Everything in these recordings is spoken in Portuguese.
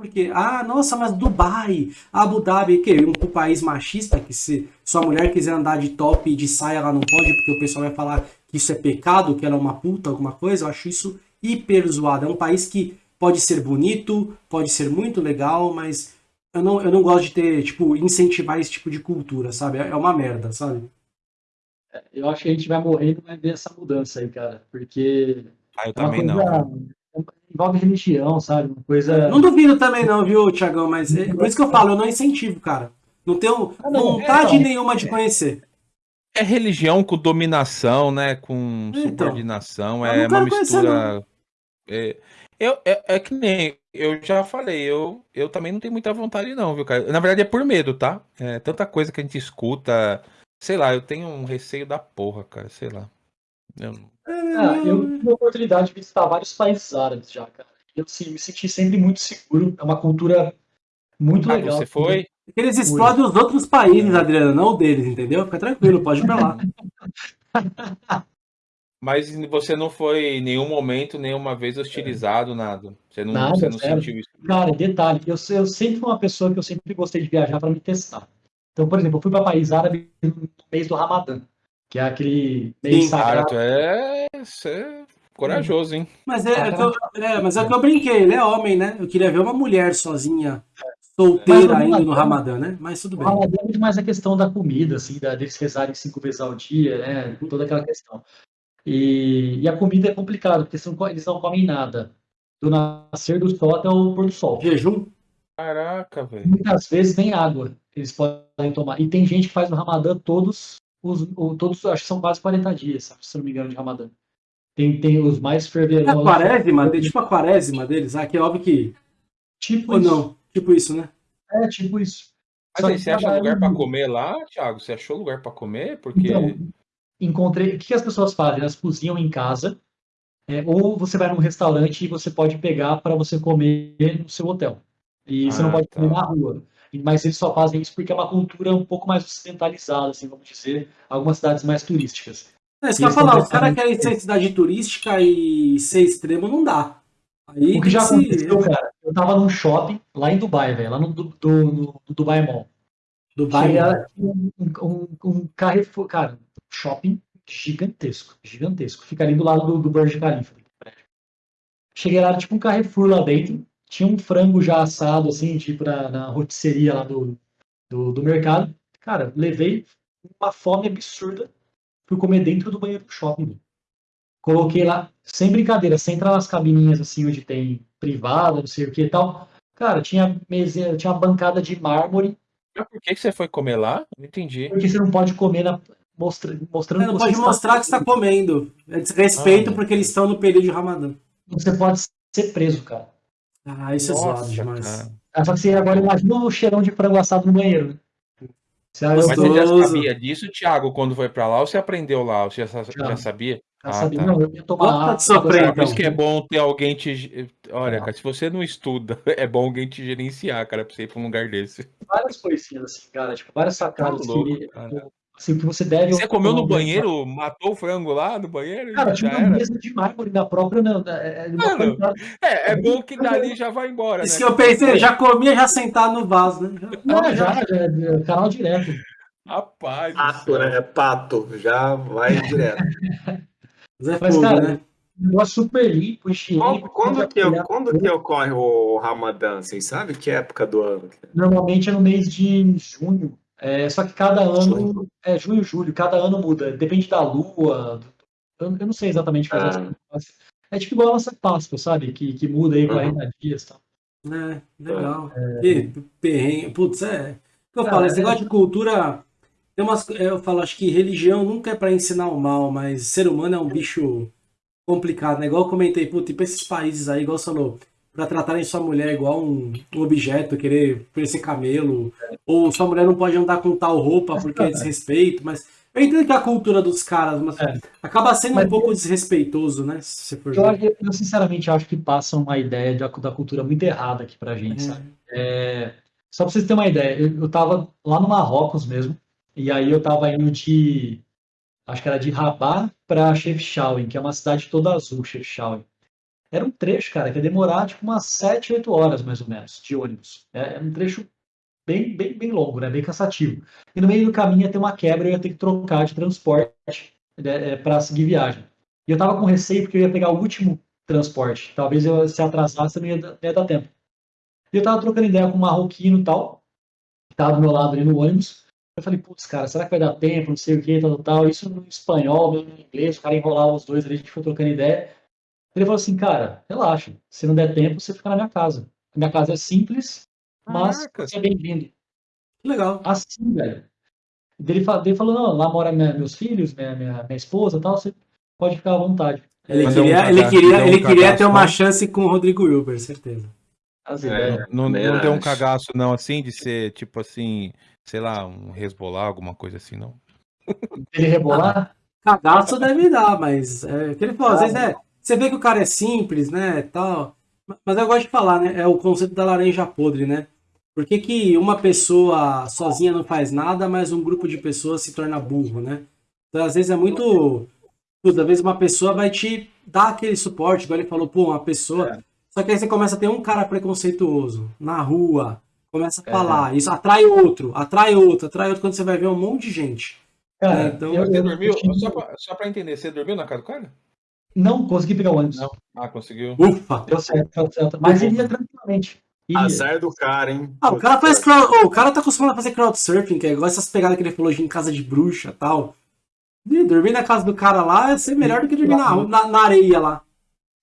porque, ah, nossa, mas Dubai, Abu Dhabi, que um, um país machista, que se sua mulher quiser andar de top e de saia, ela não pode, porque o pessoal vai falar que isso é pecado, que ela é uma puta, alguma coisa, eu acho isso hiper zoado. É um país que pode ser bonito, pode ser muito legal, mas eu não, eu não gosto de ter, tipo, incentivar esse tipo de cultura, sabe? É uma merda, sabe? É, eu acho que a gente vai morrer e não vai ver essa mudança aí, cara, porque... Ah, eu é também coisa... não envolve religião, sabe? Uma coisa. Não duvido também, não, viu, Tiagão? Mas é, por isso que eu falo, eu não incentivo, cara. Não tenho ah, não, vontade é, nenhuma de conhecer. É religião com dominação, né? Com então, subordinação. É uma mistura. É, eu, é, é, que nem eu já falei, eu, eu também não tenho muita vontade, não, viu, cara? Na verdade é por medo, tá? É tanta coisa que a gente escuta. Sei lá, eu tenho um receio da porra, cara, sei lá. Eu... Ah, eu tive a oportunidade de visitar vários países árabes já, cara. Eu assim, me senti sempre muito seguro. É uma cultura muito ah, legal. Você foi? Eles explodem os outros países, Adriano, não o deles, entendeu? Fica tranquilo, pode ir pra lá. Mas você não foi em nenhum momento, nenhuma vez hostilizado, nada. Você não, nada, você não sentiu isso. Cara, detalhe, eu, eu sempre fui uma pessoa que eu sempre gostei de viajar para me testar. Então, por exemplo, eu fui para país árabe no mês do Ramadã que é aquele meio Sim, sagrado. Cara, é, é corajoso, hein? Mas é, é, eu, é, mas é o que eu brinquei, ele é homem, né? Eu queria ver uma mulher sozinha, solteira ainda no Ramadã, né? Mas tudo bem. O Ramadã é muito mais a questão da comida, assim, da, deles rezarem cinco vezes ao dia, né? Toda aquela questão. E, e a comida é complicado, porque são, eles não comem nada. Do nascer do sol até o pôr do sol. Jejum? Caraca, velho. Muitas vezes nem água eles podem tomar. E tem gente que faz no Ramadã todos os, todos, acho que são quase 40 dias, sabe, se não me engano, de Ramadã. Tem, tem os mais fervorosos. É a quaresma, tipo a quaresma deles, ah, que é óbvio que. Tipo Ou isso. não, tipo isso, né? É, tipo isso. Mas aí, você acha lugar para comer lá, Thiago? Você achou lugar para comer? Porque. Então, encontrei. O que as pessoas fazem? Elas cozinham em casa, é, ou você vai num restaurante e você pode pegar para você comer no seu hotel. E ah, você não pode tá. comer na rua mas eles só fazem isso porque é uma cultura um pouco mais ocidentalizada, assim, vamos dizer, algumas cidades mais turísticas. É, isso que eu ia falar, os caras querem ser cidade turística e ser extremo não dá. Aí o que já se... aconteceu, cara, eu tava num shopping lá em Dubai, velho, lá no, do, do, Dubai Mall. Dubai era um, um, um Carrefour, cara, shopping gigantesco, gigantesco. Fica ali do lado do, do Burj Khalifa. Cheguei lá, tipo um Carrefour lá dentro, tinha um frango já assado, assim, tipo na, na rotisseria lá do, do, do, mercado. Cara, levei uma fome absurda. Fui comer dentro do banheiro do shopping. Coloquei lá, sem brincadeira, sem entrar nas cabininhas assim, onde tem privada, não sei o que e tal. Cara, tinha mesa, tinha uma bancada de mármore. Mas por que, você foi comer lá? Não entendi. Porque você não pode comer na, mostra, mostrando. Você não pode mostrar que está comendo. É desrespeito ah, porque eles estão no período de Ramadã. Você pode ser preso, cara. Ah, isso Nossa, é zoado demais. Cara. Só que você agora imagina o cheirão de frango assado no banheiro. Você Mas você já sabia disso, Thiago, quando foi pra lá, ou você aprendeu lá? Você já, já sabia? Já ah, sabia, tá. não, eu ia tomar água. Sofrer, Por isso que é bom ter alguém te. Olha, ah. cara, se você não estuda, é bom alguém te gerenciar, cara, pra você ir pra um lugar desse. Várias coisinhas assim, cara, tipo, várias sacadas tá louco, que, Assim, que você deve. Você comeu no banheiro? Matou o frango lá no banheiro? Cara, tinha uma mesa de mármore da própria. Né, é, Mano, é, é, bom que dali já vai embora. Isso né? que eu pensei, já comia já sentado no vaso, né? Não, já, já, já, canal direto. Rapaz. Pato, né? É pato, já vai direto. Mas, Mas cara, né? negócio super limpo, higiênico. Quando, que, eu, quando que ocorre o Ramadã? Vocês sabem que época do ano? Normalmente é no mês de junho. É, só que cada ano, é junho, julho, cada ano muda. Depende da lua. Eu, eu não sei exatamente fazer ah. É tipo igual a nossa Páscoa, sabe? Que, que muda aí 40 uhum. dias e tal. É, legal. É... E, perrengue. Putz, é. Eu falo, esse é. negócio de cultura. Tem umas, eu falo, acho que religião nunca é para ensinar o mal, mas ser humano é um bicho complicado, né? Igual eu comentei, putz, tipo esses países aí, igual você falou, para tratarem sua mulher igual um, um objeto, querer parecer camelo, ou sua mulher não pode andar com tal roupa porque é desrespeito, mas eu entendo que é a cultura dos caras, mas é. acaba sendo mas, um pouco desrespeitoso, né? Se for eu, eu, sinceramente acho que passa uma ideia da, da cultura muito errada aqui pra gente, é. sabe? É, só pra vocês terem uma ideia, eu, eu tava lá no Marrocos mesmo, e aí eu tava indo de. Acho que era de Rabat para Chefchaouen, que é uma cidade toda azul, Chefchaouen. Era um trecho, cara, que ia demorar tipo umas 7, 8 horas mais ou menos de ônibus. É, é um trecho bem, bem, bem longo, né? Bem cansativo. E no meio do caminho ia ter uma quebra e eu ia ter que trocar de transporte né, é, para seguir viagem. E eu tava com receio porque eu ia pegar o último transporte. Talvez eu se atrasasse não ia, não ia dar tempo. E eu tava trocando ideia com um marroquino e tal, que tava do meu lado ali no ônibus. Eu falei, putz, cara, será que vai dar tempo? Não sei o que, tal, tal, tal. Isso no espanhol, no inglês, o cara enrolava os dois ali, a gente foi trocando ideia. Ele falou assim, cara, relaxa, se não der tempo, você fica na minha casa. A minha casa é simples, mas você é bem-vindo. Legal. Assim, velho. Ele, ele falou, não, lá mora minha, meus filhos, minha, minha, minha esposa e tal, você pode ficar à vontade. Ele queria, um ele queria, ele um queria ter uma chance com o Rodrigo Wilber, certeza. É, não, não deu um cagaço, não, assim, de ser tipo assim, sei lá, um resbolar, alguma coisa assim, não. Ele rebolar? Ah, cagaço deve dar, mas é, que ele falou, às vezes é. Você vê que o cara é simples, né? Tal. Mas eu gosto de falar, né? É o conceito da laranja podre, né? Por que, que uma pessoa sozinha não faz nada, mas um grupo de pessoas se torna burro, né? Então, às vezes é muito. Às vezes uma pessoa vai te dar aquele suporte, igual ele falou, pô, uma pessoa. É. Só que aí você começa a ter um cara preconceituoso na rua, começa a é. falar, isso atrai outro, atrai outro, atrai outro, quando você vai ver um monte de gente. Cara, é, então, eu, você dormiu, só pra, só pra entender, você dormiu na casa do cara? Não, consegui pegar o ônibus. Não. Ah, conseguiu. Ufa! Deu certo, deu certo. Mas iria tranquilamente. Iria. Azar do cara, hein? Ah, o cara faz crowd... oh, o cara tá acostumado a fazer crowdsurfing, que é igual essas pegadas que ele falou de em casa de bruxa e tal. E dormir na casa do cara lá é ser melhor do que dormir na, na, na areia lá.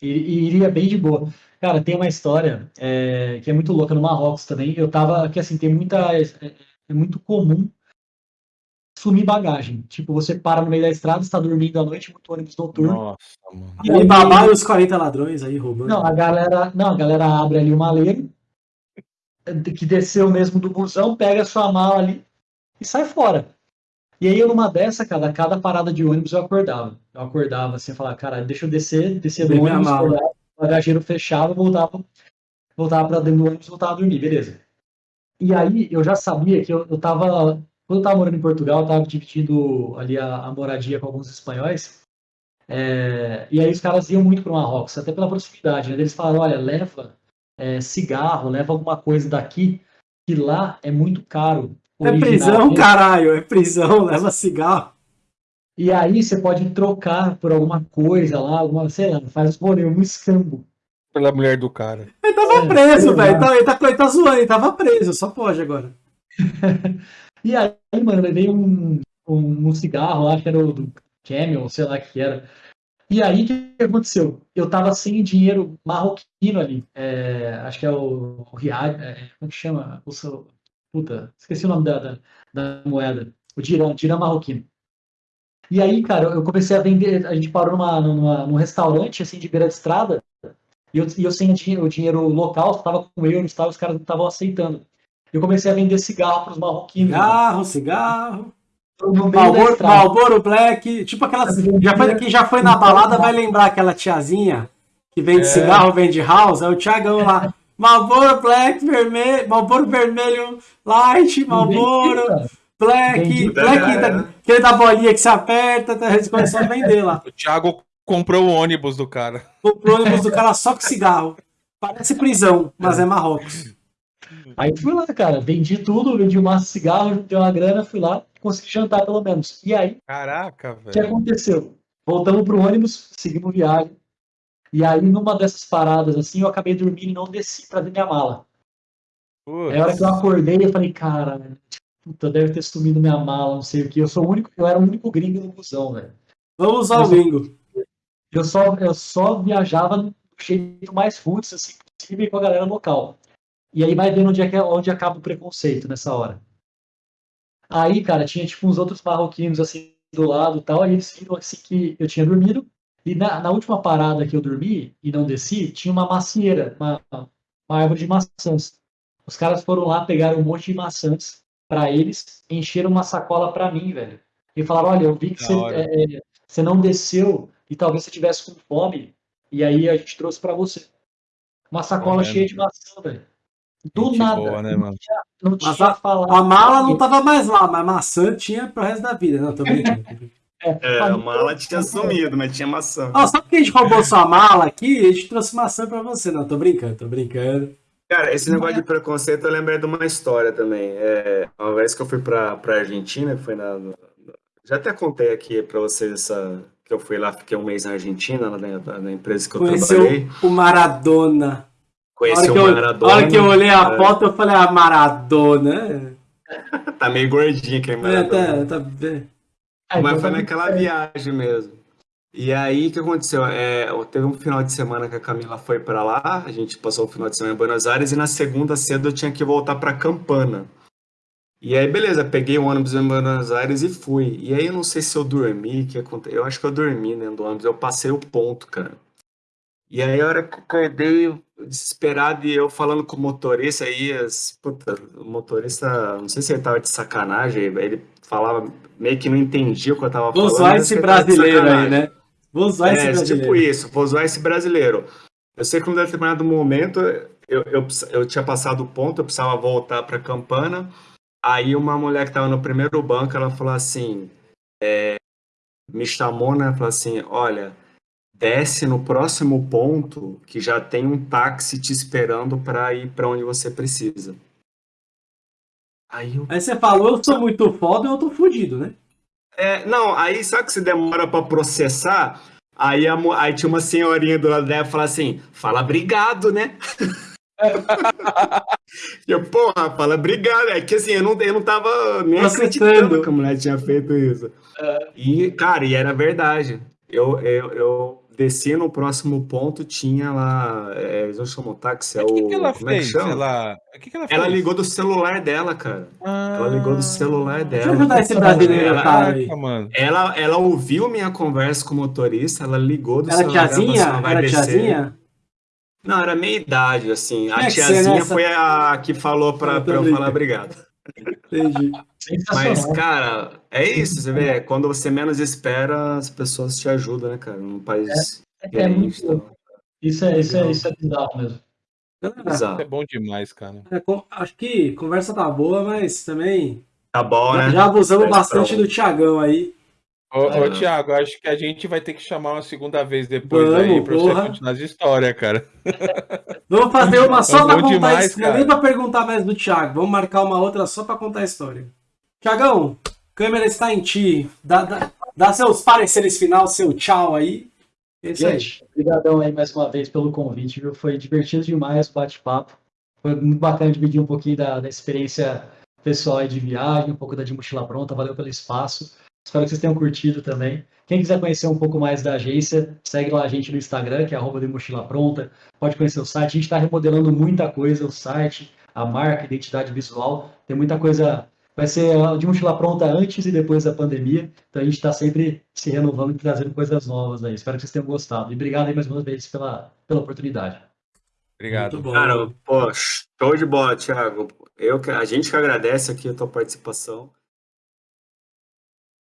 E, iria bem de boa. Cara, tem uma história é, que é muito louca no Marrocos também. Eu tava. Que assim, tem muita. É, é muito comum sumir bagagem. Tipo, você para no meio da estrada, está dormindo à noite, muito ônibus noturno. Nossa, mano. E aí, babar os 40 ladrões aí roubando. Não, a galera, não, a galera abre ali o maleiro, que desceu mesmo do busão, pega a sua mala ali e sai fora. E aí, eu numa dessa, cara, cada parada de ônibus eu acordava. Eu acordava assim, falava, cara, deixa eu descer, descer do ônibus, acordava, o bagageiro fechava, voltava, voltava pra dentro do ônibus, voltava a dormir, beleza. E aí, eu já sabia que eu, eu tava quando eu estava morando em Portugal, eu estava dividindo ali a, a, moradia com alguns espanhóis. É, e aí os caras iam muito para o Marrocos, até pela proximidade. Né? Eles falaram, olha, leva é, cigarro, leva alguma coisa daqui, que lá é muito caro. É prisão, caralho, é prisão, leva cigarro. E aí você pode trocar por alguma coisa lá, alguma, sei lá, faz porém um escambo. Pela mulher do cara. Ele tava é, preso, velho. Ele, tá, ele, tá, ele tá zoando, ele tava preso, só pode agora. E aí, mano, levei um, um, um cigarro, acho que era o do Camel, sei lá que era. E aí, o que aconteceu? Eu tava sem dinheiro marroquino ali. É, acho que é o, o Riad, é, como que chama? O seu, puta, esqueci o nome da, da, da moeda. O Dirão, Dirão marroquino. E aí, cara, eu comecei a vender. A gente parou numa, numa, num restaurante, assim, de beira de estrada. E eu, e eu sem o dinheiro local, tava com euros, tava, os caras não estavam aceitando eu comecei a vender cigarro para os marroquinos. Cigarro, cigarro. Malboro, Malboro Black, tipo aquelas. Já foi, quem já foi na balada vai lembrar aquela tiazinha que vende é. cigarro, vende house, é o Thiagão lá. Malboro Black, vermelho, Malboro vermelho, light, Malboro Black, Black, da, aquele da bolinha que se aperta, tá, eles começaram a vender lá. O Thiago comprou o ônibus do cara. Comprou o ônibus do cara só com cigarro. Parece prisão, mas é Marrocos. Aí fui lá, cara, vendi tudo, vendi um maço de cigarro, dei uma grana, fui lá, consegui jantar pelo menos. E aí, caraca, velho. O que aconteceu? Voltamos pro ônibus, seguimos viagem. E aí, numa dessas paradas assim, eu acabei dormindo e não desci pra ver minha mala. Putz. Aí, a hora que eu acordei, eu falei, cara, puta, deve ter sumido minha mala, não sei o que. Eu sou o único, eu era o único gringo no busão, velho. Vamos ao gringo. Eu só, eu só viajava do jeito mais roots, assim, possível com a galera local. E aí vai vendo onde, é, onde acaba o preconceito nessa hora. Aí, cara, tinha tipo uns outros marroquinos assim do lado e tal, e eles viram assim que eu tinha dormido. E na, na, última parada que eu dormi e não desci, tinha uma macieira, uma, uma árvore de maçãs. Os caras foram lá, pegaram um monte de maçãs para eles, encheram uma sacola para mim, velho. E falaram: olha, eu vi que você, é, é, você não desceu e talvez você tivesse com fome, e aí a gente trouxe para você. Uma sacola cheia de maçã, velho. Do Gente nada. Boa, né, não tinha, não tinha a, a, mala não tava mais lá, mas maçã tinha pro resto da vida. Não, tô brincando. É, é a mala tinha sumido, mas tinha maçã. Ó, só porque a gente roubou sua mala aqui, a gente trouxe maçã pra você. Não, tô brincando, tô brincando. Cara, esse negócio de preconceito eu lembrei de uma história também. É, uma vez que eu fui pra, pra Argentina, foi na. Já até contei aqui pra vocês essa. Que eu fui lá, fiquei um mês na Argentina, na, na empresa que eu Conheceu trabalhei. o Maradona. Conheci o Maradona. Na hora que eu olhei a é. foto, eu falei, ah, Maradona. tá meio gordinho aquele Maradona. É, tá, tá... Mas foi naquela viagem mesmo. E aí, o que aconteceu? É, teve um final de semana que a Camila foi para lá, a gente passou o final de semana em Buenos Aires, e na segunda cedo eu tinha que voltar para Campana. E aí, beleza, peguei o ônibus em Buenos Aires e fui. E aí, eu não sei se eu dormi, que aconteceu. Eu acho que eu dormi dentro do ônibus, eu passei o ponto, cara. E aí, a hora que eu acordei, desesperado, e eu falando com o motorista, aí, as, puta, o motorista, não sei se ele tava de sacanagem, ele falava, meio que não entendia o que eu tava falando. Vou usar esse brasileiro aí, né? Vou usar esse é, brasileiro. Tipo isso, vou usar esse brasileiro. Eu sei que num determinado momento eu, eu, eu tinha passado o ponto, eu precisava voltar para Campana. Aí uma mulher que estava no primeiro banco, ela falou assim, é, me chamou, né? Falou assim, olha, desce no próximo ponto que já tem um táxi te esperando para ir para onde você precisa. Aí, eu... aí você falou, eu sou muito foda, eu tô fudido, né? É, não, aí sabe que você demora para processar? Aí, a, aí tinha uma senhorinha do lado dela falou assim: fala obrigado, né? eu, porra, fala obrigado. É que assim, eu não, eu não tava nem acreditando que a mulher tinha feito isso. É. E, cara, e era verdade. Eu, eu, eu desci no próximo ponto, tinha lá. É, eles não chamam táxi, é o. Que que ela como fez? É que chama? Ela... Que que ela, ela ligou do celular dela, cara. Ah... Ela ligou do celular dela. Deixa eu ajudar esse brasileiro, ela, cara. Ela, ela ouviu minha conversa com o motorista, ela ligou do era celular tiazinha? dela. Era descer. tiazinha? Não, era meia idade, assim. A tiazinha foi a que falou pra, pra eu falar obrigado. Entendi. Mas, cara, é isso, você vê, quando você menos espera, as pessoas te ajudam, né, cara? Num país. É, é muito. Então. Isso é, isso, é, isso é bizarro mesmo. Bizarro. É bom demais, cara. É, acho que conversa tá boa, mas também. Tá bom, né? Já abusamos bastante do Tiagão aí. Ô, ô Thiago, acho que a gente vai ter que chamar uma segunda vez depois Vamos, aí pra porra. você continuar as histórias, cara. Vamos fazer uma só pra contar demais, a história. Nem pra perguntar mais do Thiago. Vamos marcar uma outra só pra contar a história. Tiagão, câmera está em ti. Dá, dá, dá seus pareceres final, seu tchau aí. É gente, obrigadão aí mais uma vez pelo convite, viu? Foi divertido demais o bate-papo. Foi muito bacana dividir um pouquinho da, da experiência pessoal de viagem, um pouco da de mochila pronta. Valeu pelo espaço. Espero que vocês tenham curtido também. Quem quiser conhecer um pouco mais da agência, segue lá a gente no Instagram, que é arroba de mochila pronta. Pode conhecer o site. A gente está remodelando muita coisa, o site, a marca, a identidade visual. Tem muita coisa. Vai ser de mochila pronta antes e depois da pandemia. Então a gente está sempre se renovando e trazendo coisas novas aí. Espero que vocês tenham gostado. E obrigado aí mais uma vez pela, pela oportunidade. Obrigado. Cara, pô, show de bola, Thiago. Eu, a gente que agradece aqui a tua participação.